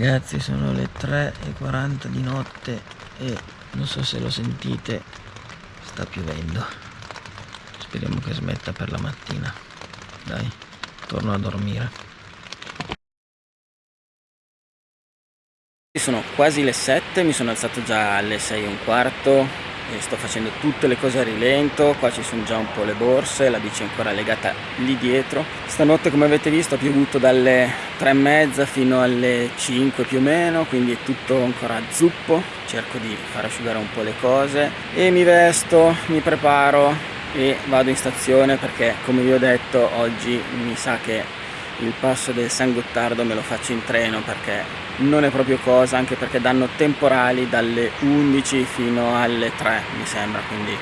Ragazzi sono le 3.40 di notte e non so se lo sentite, sta piovendo. Speriamo che smetta per la mattina. Dai, torno a dormire. Sono quasi le 7, mi sono alzato già alle 6 e un quarto e sto facendo tutte le cose a rilento qua ci sono già un po' le borse la bici è ancora legata lì dietro. Stanotte come avete visto ha piovuto dalle 3 e mezza fino alle 5 più o meno quindi è tutto ancora zuppo. Cerco di far asciugare un po' le cose e mi vesto mi preparo e vado in stazione perché come vi ho detto oggi mi sa che il passo del San Gottardo me lo faccio in treno perché non è proprio cosa anche perché danno temporali dalle 11 fino alle 3 mi sembra quindi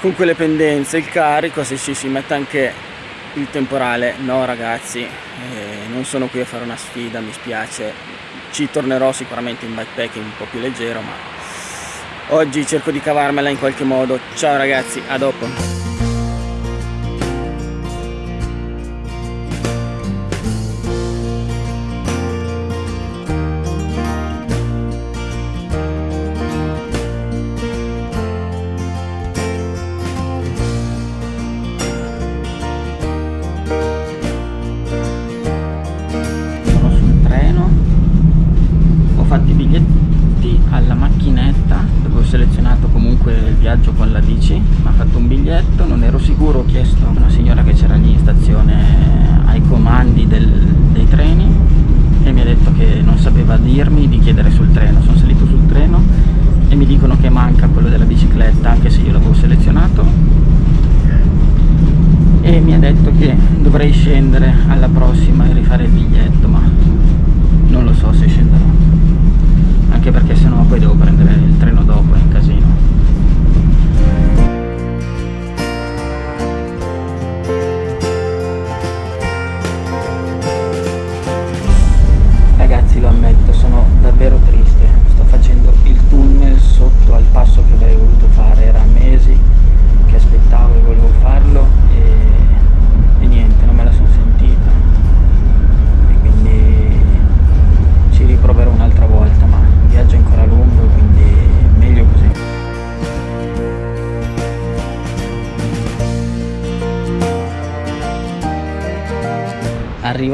con quelle pendenze il carico se ci si mette anche il temporale no ragazzi eh, non sono qui a fare una sfida mi spiace. Ci tornerò sicuramente in bikepacking un po' più leggero ma oggi cerco di cavarmela in qualche modo. Ciao ragazzi a dopo viaggio con la bici. Mi ha fatto un biglietto non ero sicuro ho chiesto a una signora che c'era lì in stazione ai comandi del, dei treni e mi ha detto che non sapeva dirmi di chiedere sul treno. Sono salito sul treno e mi dicono che manca quello della bicicletta anche se io l'avevo selezionato. E mi ha detto che dovrei scendere alla prossima e rifare il biglietto ma non lo so se scenderò anche perché sennò poi devo prendere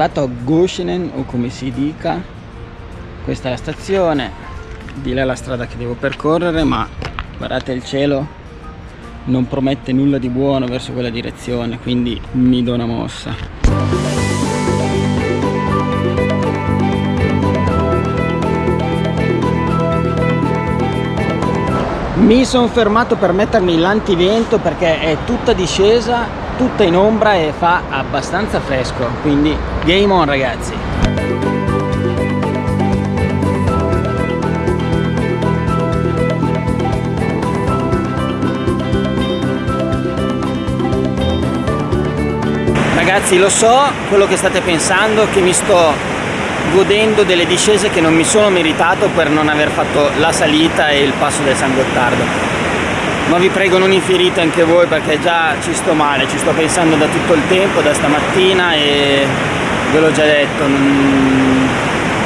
Arrivato a Goshenen o come si dica questa è la stazione. Di là è la strada che devo percorrere ma guardate il cielo non promette nulla di buono verso quella direzione quindi mi do una mossa. Mi sono fermato per mettermi l'antivento perché è tutta discesa tutta in ombra e fa abbastanza fresco quindi game on ragazzi. Ragazzi lo so quello che state pensando che mi sto godendo delle discese che non mi sono meritato per non aver fatto la salita e il passo del San Gottardo ma vi prego non infierite anche voi perché già ci sto male, ci sto pensando da tutto il tempo, da stamattina e ve l'ho già detto, non,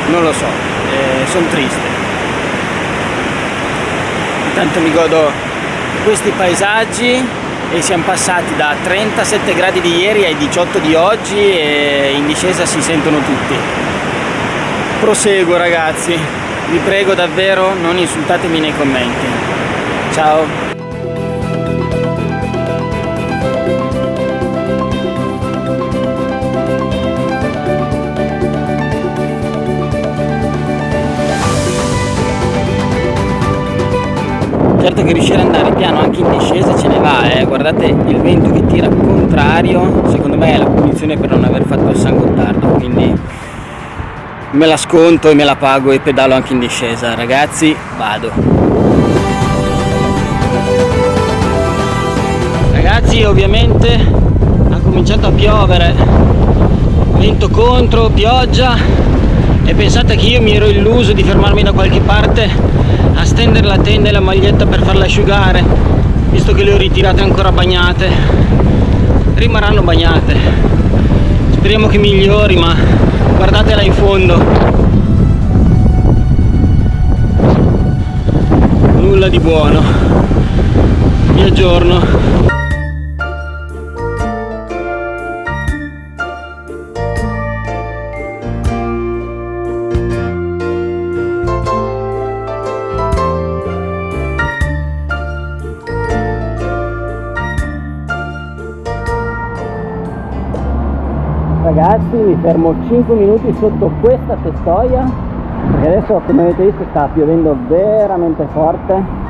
non lo so, eh, sono triste. Intanto mi godo questi paesaggi e siamo passati da 37 gradi di ieri ai 18 di oggi e in discesa si sentono tutti. Proseguo ragazzi. Vi prego davvero non insultatemi nei commenti. Ciao certo che riuscire ad andare piano anche in discesa ce ne va eh. guardate il vento che tira contrario. Secondo me è la punizione per non aver fatto il San Gottardo quindi me la sconto e me la pago e pedalo anche in discesa. Ragazzi vado. Ragazzi ovviamente ha cominciato a piovere. Vento contro pioggia e pensate che io mi ero illuso di fermarmi da qualche parte a stendere la tenda e la maglietta per farla asciugare visto che le ho ritirate ancora bagnate. Rimarranno bagnate. Speriamo che migliori ma guardatela in fondo. Nulla di buono. Vi aggiorno. Ragazzi mi fermo 5 minuti sotto questa tettoia perché adesso come avete visto sta piovendo veramente forte.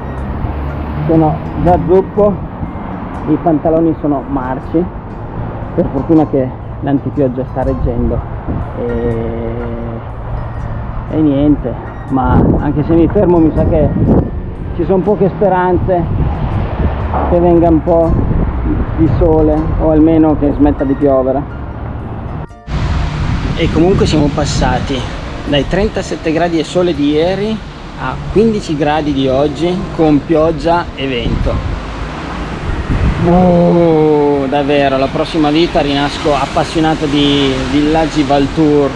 Sono già zuppo i pantaloni sono marci. Per fortuna che l'antipioggia sta reggendo. E... e niente ma anche se mi fermo mi sa che ci sono poche speranze che venga un po' di sole o almeno che smetta di piovere e comunque siamo passati dai 37 gradi e sole di ieri a 15 gradi di oggi con pioggia e vento. Oh, davvero la prossima vita rinasco appassionato di villaggi Valtour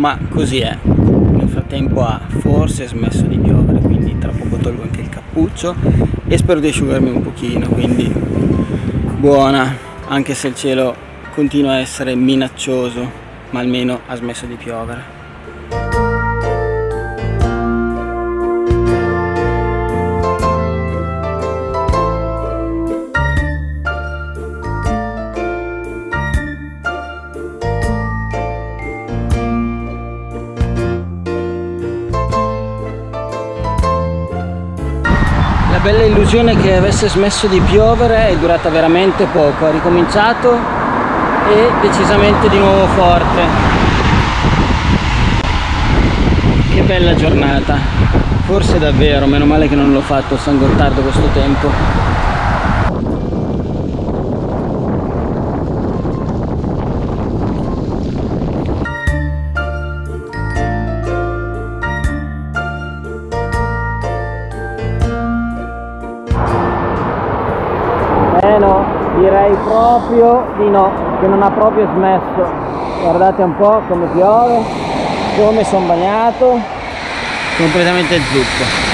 ma così è. Nel frattempo ha forse smesso di piovere quindi tra poco tolgo anche il cappuccio e spero di asciugarmi un pochino quindi buona anche se il cielo continua a essere minaccioso ma almeno ha smesso di piovere illusione che avesse smesso di piovere è durata veramente poco, ha ricominciato e decisamente di nuovo forte. Che bella giornata, forse davvero, meno male che non l'ho fatto a San Gottardo questo tempo. Proprio di no che non ha proprio smesso. Guardate un po' come piove come sono bagnato. Completamente zuppo.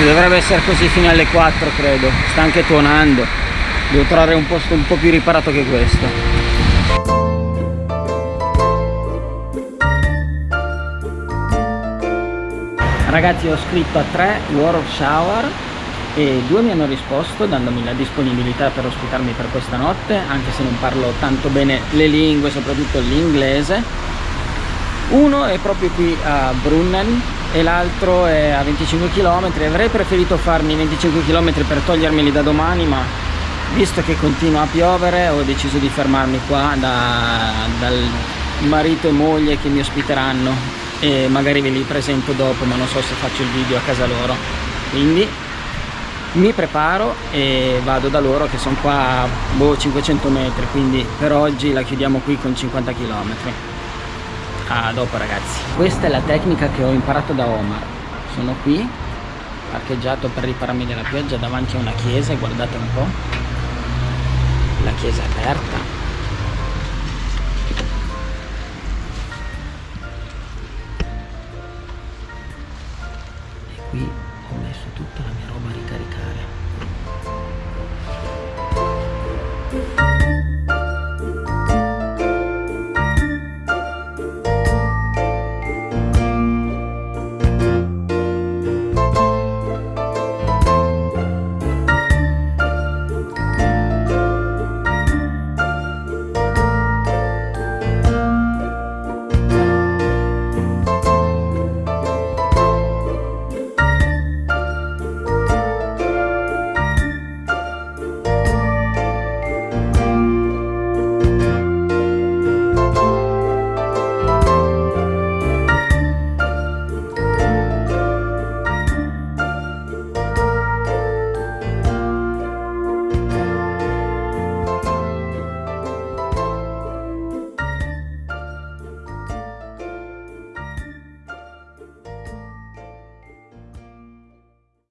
E dovrebbe essere così fino alle 4 credo. Sta anche tuonando. Devo trovare un posto un po' più riparato che questo. Ragazzi ho scritto a tre War of Shower e due mi hanno risposto dandomi la disponibilità per ospitarmi per questa notte anche se non parlo tanto bene le lingue soprattutto l'inglese. Uno è proprio qui a Brunnen e l'altro è a 25 km avrei preferito farmi 25 km per togliermeli da domani ma visto che continua a piovere ho deciso di fermarmi qua da, dal marito e moglie che mi ospiteranno e magari ve li presento dopo ma non so se faccio il video a casa loro. Quindi mi preparo e vado da loro che sono qua a boh, 500 metri quindi per oggi la chiudiamo qui con 50 km a dopo ragazzi. Questa è la tecnica che ho imparato da Omar. Sono qui parcheggiato per ripararmi della pioggia davanti a una chiesa guardate un po' la chiesa è aperta